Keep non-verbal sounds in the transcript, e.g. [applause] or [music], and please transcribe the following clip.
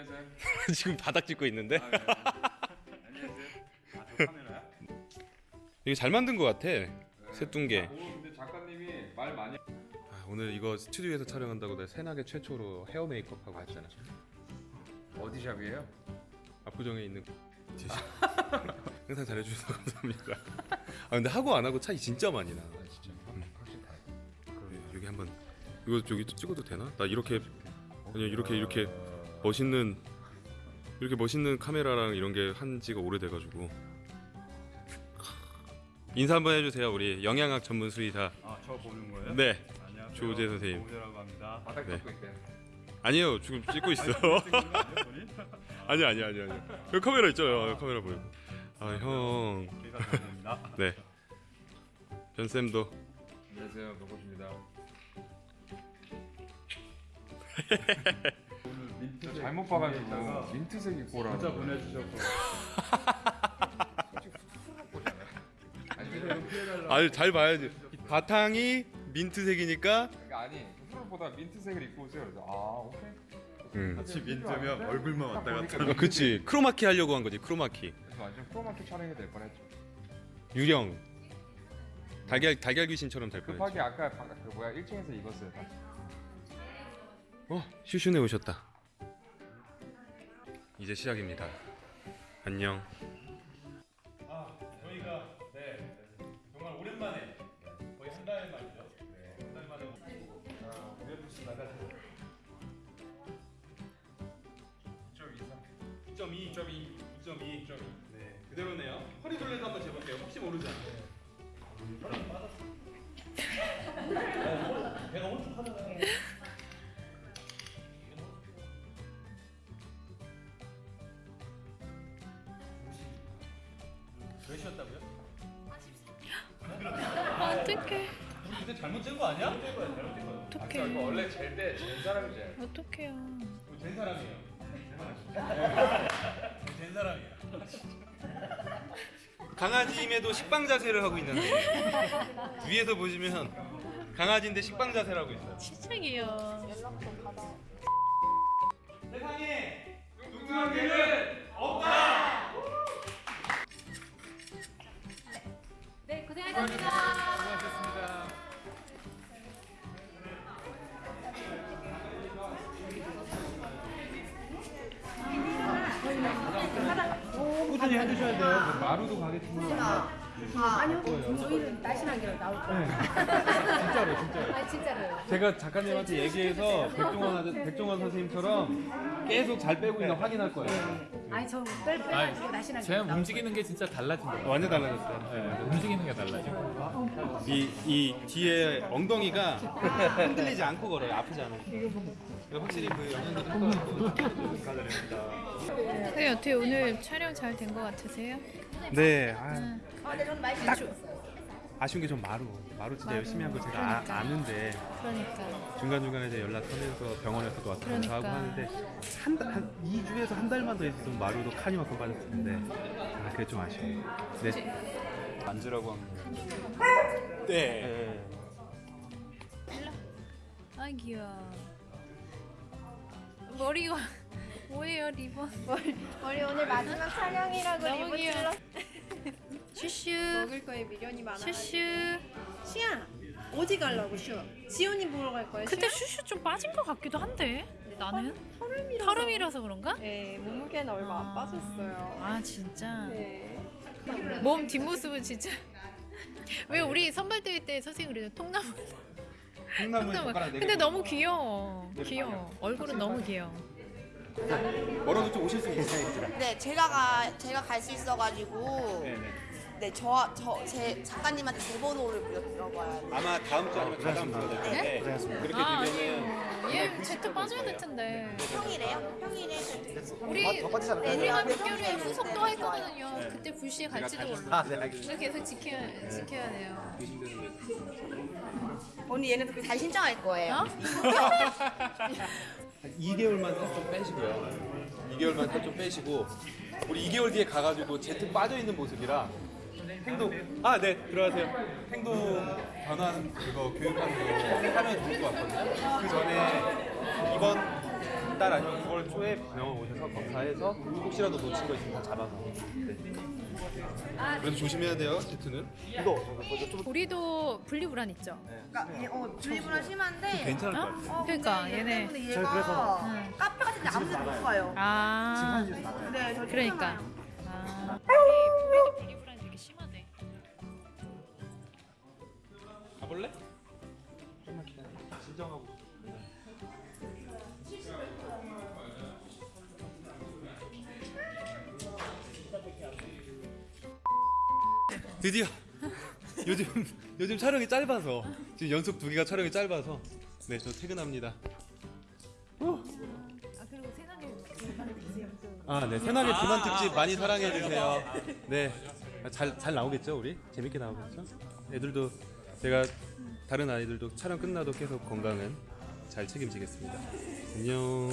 안녕하세요. [laughs] 지금 바닥 찍고 있는데 아, 네. 안녕하세요. 아 저 카메라야? 이게 잘 만든 것 같아 새뚱개 오 근데 작가님이 말 많이. 아, 오늘 이거 스튜디오에서 촬영한다고 내가 새나게 최초로 헤어 메이크업 하고 왔잖아 어디 샵이에요? 압구정에 있는 [laughs] 항상 잘해주셔서 감사합니다 아 근데 하고 안 하고 차이 진짜 많이 나 진짜. 확실히 다. 네, 여기 한번 이거 저기 찍어도 되나? 나 이렇게 아니 이렇게 이렇게 멋있는 이렇게 멋있는 카메라랑 이런 게 한 지가 오래돼가지고 인사 한번 해주세요 우리 영양학 전문 수의사 아저 보는 거예요? 네 안녕하세요. 조우재 선생님. 조우재라고 합니다. 바닥 네. 잡고 있대. 아니에요 지금 찍고 있어 아니 [laughs] 아니 아니 아니 여기 카메라 있죠 여기 카메라 보이고 아형 기사입니다. 네 변쌤도 안녕하세요. 노고입니다. [laughs] 저 잘못 봐가지고 민트색 입고 오라고. 문자 보내주셔서 [laughs] 아니 잘 봐야지 바탕이 민트색이니까 그러니까 아니 후보다 민트색을 입고 오세요. 그래서 아 오케이. 음. 같이 민트면 얼굴만 왔다 갔다. 어, 그치 크로마키 하려고 한 거지 크로마키 그래서 완전 크로마키 촬영이 될 뻔했죠. 유령 달걀 달걀 귀신처럼 될 뻔했지 급하게 아까 바- 그 뭐야 1층에서 입었어요. 다. 어 슈슈네 오셨다 이제 시작입니다 안녕 아 저희가 네 정말 오랜만에 거의 한 달 만이죠. 네, 한달 만에 아, UFC 나가서 2.23. 2.2, 2.2, 2.2, 2.2. 네, 그대로네요. 허리 둘레도 한번 재볼게요. 혹시 모르잖아요. 허리 빠졌어. 몇이었다고요? 어떡해 우리 그때 잘못 잰거 아니야? 잘못 잰 거야. 아, 어떡해 이거 원래 젤때 젤 사람이 젤. 어떡해요 우리 된 사람이에요. 된 사람이에요. 강아지임에도 식빵 자세를 하고 있는 아이 위에서 보시면 강아지인데 식빵 자세를 하고 있어요 진짜 귀여워 세상에 뚱뚱한 개는 없다. 네 고생하셨습니다 수고하셨습니다. 꾸준히 해주셔야 돼요. 그 마루도 가겠지만. 아니요, 저희는 날씬하게 나올 거예요. 진짜로 진짜로. 아, 진짜로요. 제가 작가님한테 얘기해서 백종원 백종원 선생님처럼 계속 잘 빼고 있나 확인할 거예요. 아니, 저뺄 빼가지고 날씬하게. 제가 나올 움직이는 게 진짜 달라진다. 완전 달라졌어요 네, 움직이는 게 달라져. 이, 이 뒤에 엉덩이가 흔들리지 않고 걸어요 아프지 않아요 확실히 그 영양들이 효과가 선생님 어떻게 오늘 촬영 잘 된 것 같으세요? 네 아, 아, 저는 많이 좋았어요. 아쉬운 게 좀 마루 마루 진짜 열심히 한거 제가 그러니까. 아, 아는데 그러니까 중간중간에 이제 연락하면서 병원에서도 왔다 갔다 하고 그러니까. 하는데 한, 달- 한 2주에서 한 달만 더 있었으면 마루도 칸이만큼 빠졌을 텐데 아 그게 좀 아쉬워요. 네. 만지라고 한 거예요 네. 아 귀여워. 머리가 뭐예요 리본 [laughs] 우리 오늘 마지막 촬영이라고 너무 리본 귀여워. 찔러. [laughs] 슈슈 먹을 거에 미련이 많아. 슈슈 시야, 어디 가려고 슈? 지훈이 보러 갈 거야. 근데 슈슈 좀 빠진 것 같기도 한데 나는 털음이라서. 털음이라서 그런가? 네, 몸무게는 얼마 안 빠졌어요. 아 진짜 네. 몸 뒷모습은 진짜 왜 우리 선발 대회 때 선생님 그래요 통나무 통나무 네 근데 너무 귀여워 귀여워 얼굴은 너무 귀여워 뭐라도 좀 오실 수 있어요 네, 제가 가 제가 갈 수 있어가지고. 네, 저저 제 작가님한테 제 번호를 빌려 들어봐야 돼요. 아마 다음 주 아니면 다다음 주에. 될 텐데 그렇게 아 되면은 아니에요 얘 제트 빠져야 될 텐데. 평일에요? 평일에 우리 우리가 목요일에 후속도 할 거거든요. 그때 불시에 갈지도 몰라 그래서 계속 지켜야 지켜야 돼요. 언니 얘네들 그다 신청할 거예요. 어? [laughs] [laughs] 2개월만 살 좀 빼시고요. 2개월만 살 좀 빼시고 우리 2개월 뒤에 가가지고 제트 빠져 있는 모습이라 행동 아 네 들어가세요. 행동 변환 그거 교육하는 거 하면 좋을 것 같거든요. 그 전에 이번 달 아니면 9월 4월 초에 병원 오셔서 검사해서 혹시라도 놓친 거 있으면 다 잡아서. 네. 그래서 조심해야 돼요, 제트는. 우리도 분리불안 있죠. 그러니까 얘, 어 분리불안 심한데 괜찮을 것 같아요. 어, 그러니까 근데 얘네. 얘가 카페 같은 데 아무 데도 못 가요 아 네, 저 그러니까. 아 우리 분리불안 되게 심하네. 가볼래? 좀만 기다려. 진정하고. 드디어 요즘 요즘 촬영이 짧아서 지금 연속 두 개가 촬영이 짧아서 네 저 퇴근합니다. 아 그리고 세상에 아, 네. 새날의 비만 특집 많이 사랑해 주세요. 네. 잘잘 나오겠죠, 우리? 재밌게 나오겠죠? 애들도 제가 다른 아이들도 촬영 끝나도 계속 건강은 잘 책임지겠습니다. 안녕.